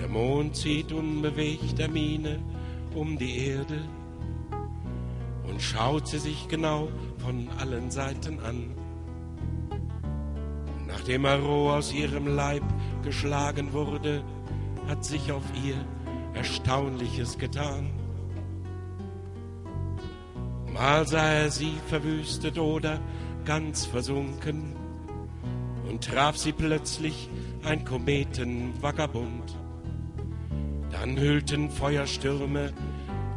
Der Mond zieht unbewegter Miene um die Erde und schaut sie sich genau von allen Seiten an. Nachdem roh aus ihrem Leib geschlagen wurde, hat sich auf ihr Erstaunliches getan. Mal sah er sie verwüstet oder ganz versunken und traf sie plötzlich ein Kometenvagabund. Dann hüllten Feuerstürme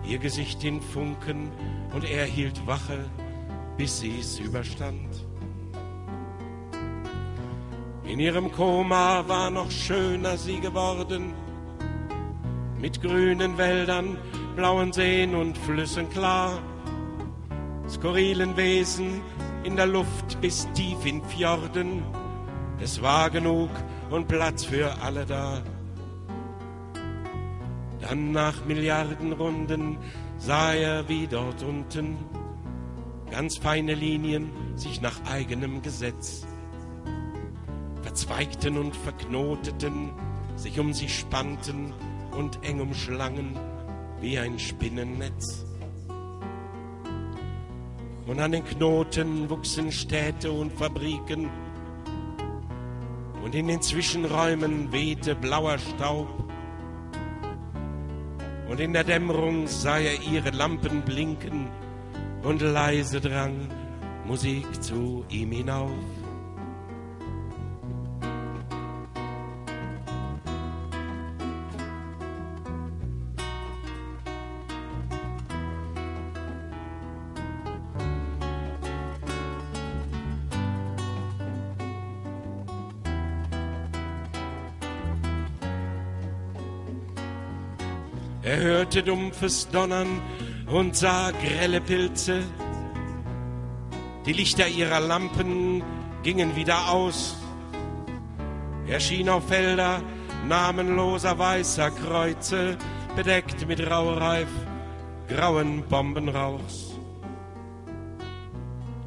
ihr Gesicht in Funken und er hielt Wache, bis sie's überstand. In ihrem Koma war noch schöner sie geworden, mit grünen Wäldern, blauen Seen und Flüssen klar, skurrilen Wesen in der Luft bis tief in Fjorden. Es war genug und Platz für alle da. Dann nach Milliarden Runden sah er wie dort unten ganz feine Linien sich nach eigenem Gesetz verzweigten und verknoteten, sich um sie spannten und eng umschlangen wie ein Spinnennetz. Und an den Knoten wuchsen Städte und Fabriken, und in den Zwischenräumen wehte blauer Staub, und in der Dämmerung sah er ihre Lampen blinken, und leise drang Musik zu ihm hinauf. Er hörte dumpfes Donnern und sah grelle Pilze. Die Lichter ihrer Lampen gingen wieder aus. Er schien auf Felder namenloser weißer Kreuze, bedeckt mit Raureif grauen Bombenrauchs.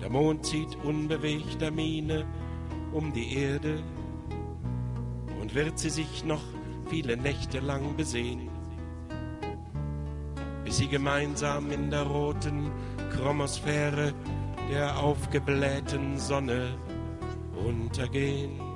Der Mond zieht unbewegter Miene um die Erde und wird sie sich noch viele Nächte lang besehen bis sie gemeinsam in der roten Chromosphäre der aufgeblähten Sonne untergehen.